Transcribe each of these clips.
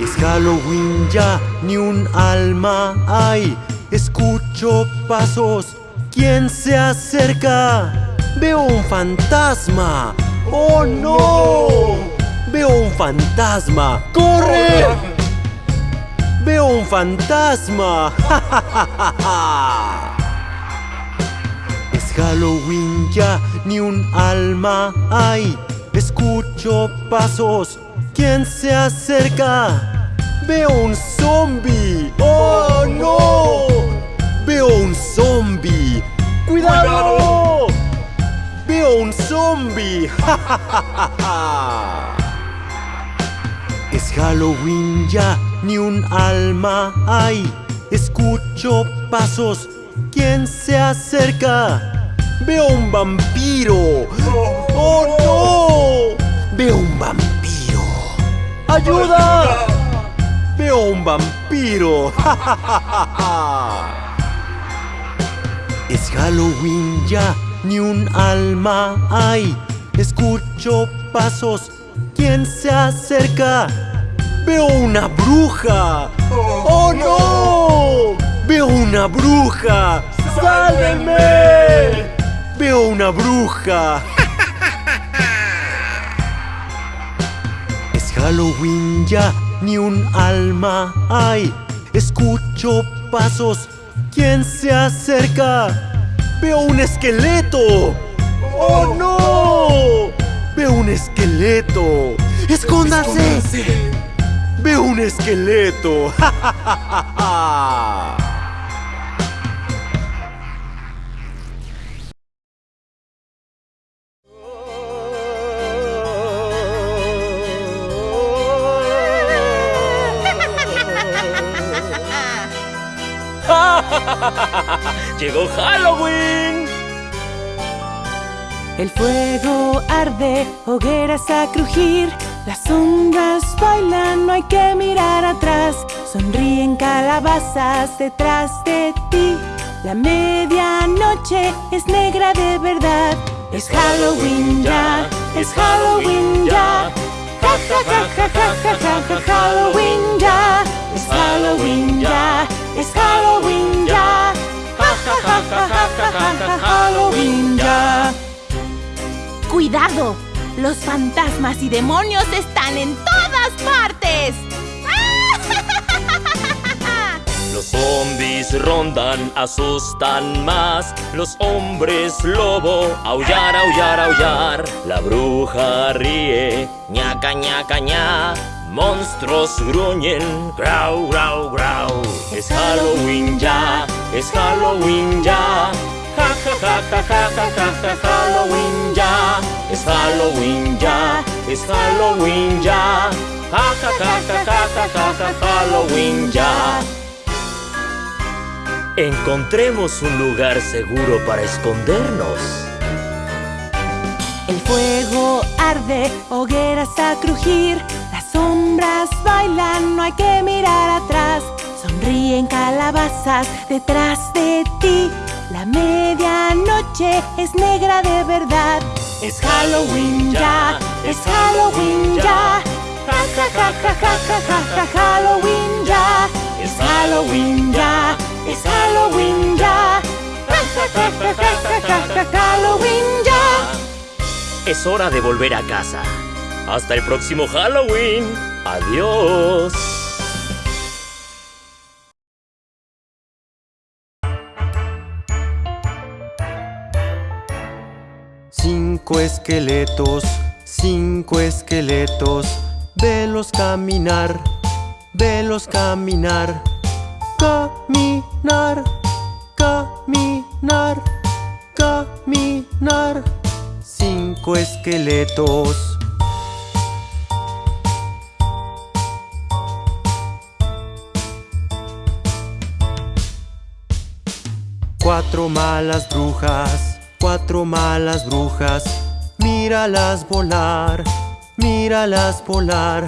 Es Halloween ya, ni un alma hay. Escucho pasos, ¿quién se acerca? Veo un fantasma. ¡Oh no! Veo un fantasma. ¡Corre! Veo un fantasma. Es Halloween ya, ni un alma hay. Escucho pasos, ¿quién se acerca? Veo un zombie. ¡Oh no! Veo un zombie. ¡Cuidado! Veo un zombie. Es Halloween ya, ni un alma hay. Escucho pasos, ¿quién se acerca? Veo un vampiro. ¡Oh no! Veo un vampiro. ¡Ayuda! Veo un vampiro. Es Halloween ya, ni un alma hay. Escucho pasos, ¿quién se acerca? Veo una bruja. ¡Oh no! Veo una bruja. ¡Sálvenme! Veo una bruja. Es Halloween ya, ni un alma hay. Escucho pasos, ¿quién se acerca? Veo un esqueleto. ¡Oh no! Veo un esqueleto. ¡Escóndase! Veo un esqueleto. ¡Llegó Halloween! El fuego arde, hogueras a crujir, las sombras bailan, no hay que mirar atrás. Sonríen calabazas detrás de ti. La medianoche es negra de verdad. Es Halloween ya, es Halloween ya. Ja ja ja ja ja ja ja ja Halloween ya. Es Halloween ya, es Halloween ya. Halloween ya. ¡Cuidado! Los fantasmas y demonios están en todas partes. Los zombies rondan, asustan más. Los hombres lobo, aullar, aullar, aullar. La bruja ríe, ñaca, ñaca, ña. Monstruos gruñen, grau, grau, grau. Es Halloween ya, es Halloween ya. Ja, ja, ja, ja, ja, ja, ja, ja, Halloween ya. Es Halloween ya, es Halloween ya. Ja, ja, ja, ja, ja, ja, ja, ja, Halloween ya. Encontremos un lugar seguro para escondernos. El fuego arde, hogueras a crujir, las sombras bailan, no hay que mirar atrás. Sonríen calabazas detrás de ti. La medianoche es negra de verdad. Es Halloween ya, es Halloween ya. Ja ja ja ja ja ja ja Halloween ya. Es Halloween ya, es Halloween ya. Ja ja ja ja ja ja ja Halloween ya. Es hora de volver a casa. Hasta el próximo Halloween. Adiós. Cinco esqueletos, cinco esqueletos, velos caminar, velos caminar, caminar, caminar, caminar. Cinco esqueletos. Cuatro malas brujas, cuatro malas brujas, míralas volar, míralas volar,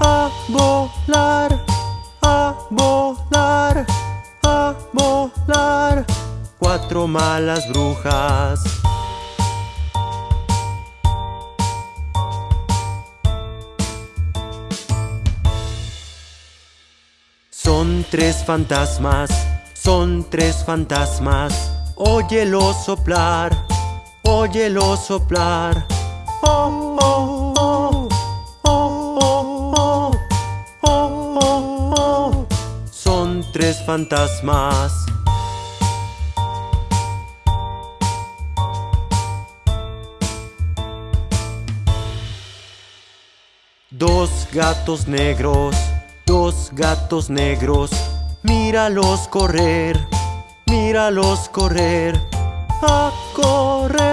a volar, a volar, a volar. Cuatro malas brujas. Son tres fantasmas, son tres fantasmas. Óyelo soplar, Óyelo soplar. Oh, oh, oh. Oh, oh, oh, Son tres fantasmas. Dos gatos negros, dos gatos negros, míralos correr, míralos correr, a correr.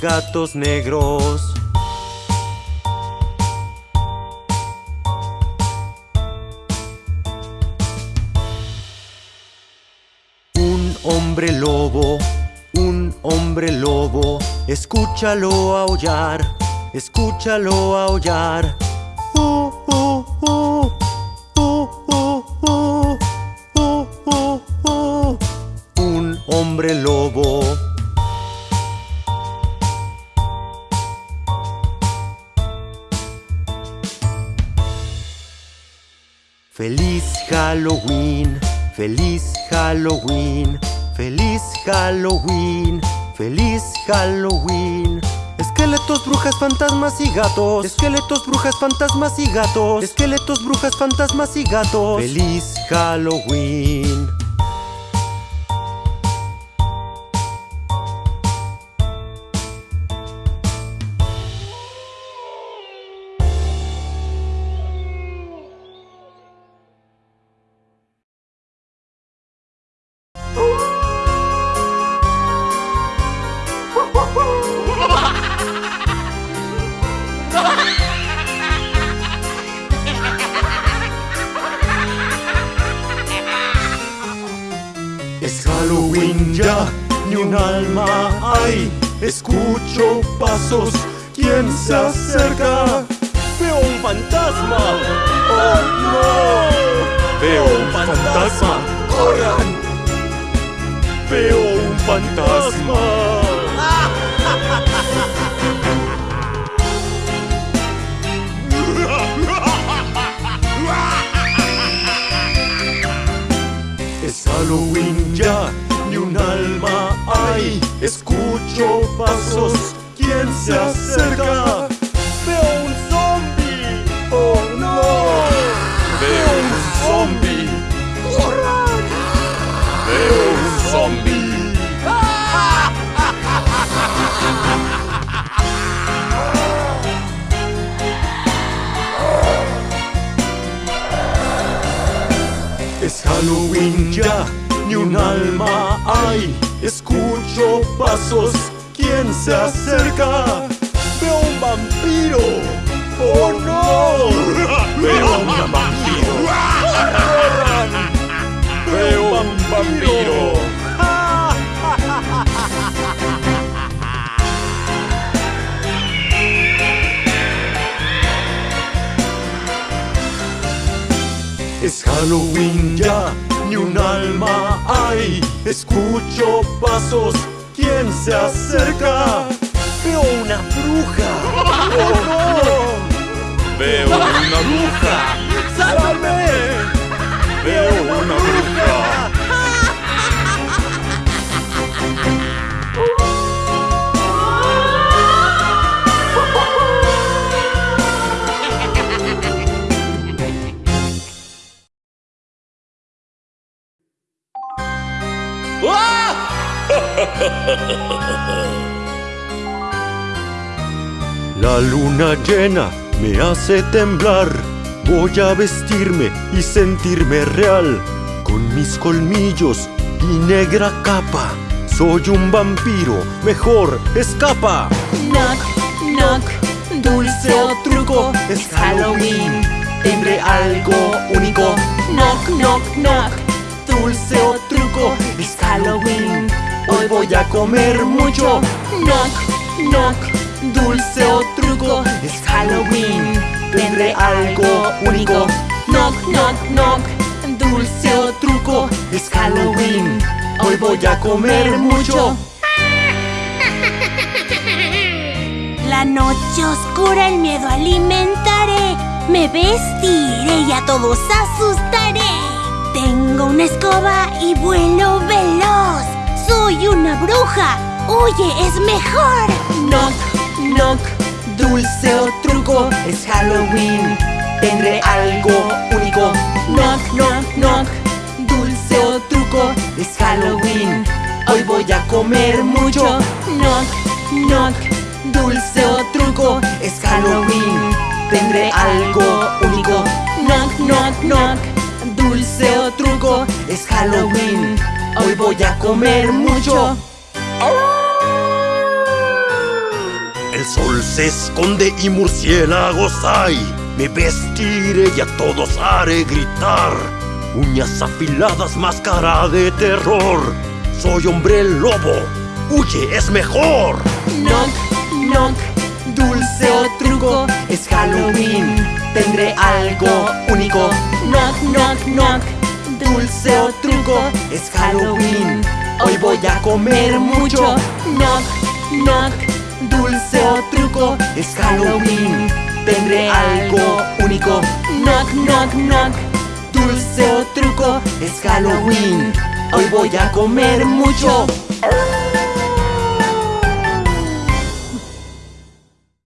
Gatos negros. Un hombre lobo, un hombre lobo, escúchalo aullar, escúchalo aullar. Uh, uh, uh, feliz Halloween. Esqueletos, brujas, fantasmas y gatos. Esqueletos, brujas, fantasmas y gatos. Esqueletos, brujas, fantasmas y gatos. Feliz Halloween. Ya, ni un alma hay. Escucho pasos, ¿quién se acerca? Veo un fantasma. ¡Oh no! Veo un fantasma. ¡Corran! Veo un fantasma. Es Halloween ya, alma hay. Escucho pasos, ¿quién se acerca? Veo un zombie. ¡Oh no! Veo un zombie. ¡Corran! Veo un zombie. Es Halloween ya, ni un alma hay. Escucho pasos, ¿quién se acerca? Veo un vampiro. ¡Oh no! Veo un vampiro. ¡Corran! Veo un vampiro. Es Halloween ya, ni un alma hay. Escucho pasos, ¿quién se acerca? Veo una bruja. ¡Oh no! Veo una bruja. ¡Sálvame! Veo una bruja. La luna llena me hace temblar. Voy a vestirme y sentirme real. Con mis colmillos y negra capa. Soy un vampiro, mejor escapa. Knock, knock, dulce o truco, es Halloween. Tendré algo único. Knock, knock, knock, dulce o truco, es Halloween. Hoy voy a comer mucho. Knock, knock, dulce o truco, es Halloween. Tendré algo único. Knock, knock, knock, dulce o truco, es Halloween. Hoy voy a comer mucho. La noche oscura el miedo alimentaré. Me vestiré y a todos asustaré. Tengo una escoba y vuelo veloz. Soy una bruja. Huye, es mejor. Knock, knock, dulce o truco, es Halloween. Tendré algo único. Knock, knock, knock, dulce o truco, es Halloween. Hoy voy a comer mucho. Knock, knock, dulce o truco, es Halloween. Tendré algo único. Knock, knock, knock, dulce o truco, es Halloween. Hoy voy a comer mucho. El sol se esconde y murciélagos hay. Me vestiré y a todos haré gritar. Uñas afiladas, máscara de terror. Soy hombre lobo. Huye, es mejor. Knock, knock, dulce o truco, es Halloween. Tendré algo único. Knock, knock, knock, dulce o truco, es Halloween. Hoy voy a comer mucho. Knock, knock, dulce o truco, es Halloween. Tendré algo único. Knock, knock, knock, dulce o truco, es Halloween. Hoy voy a comer mucho.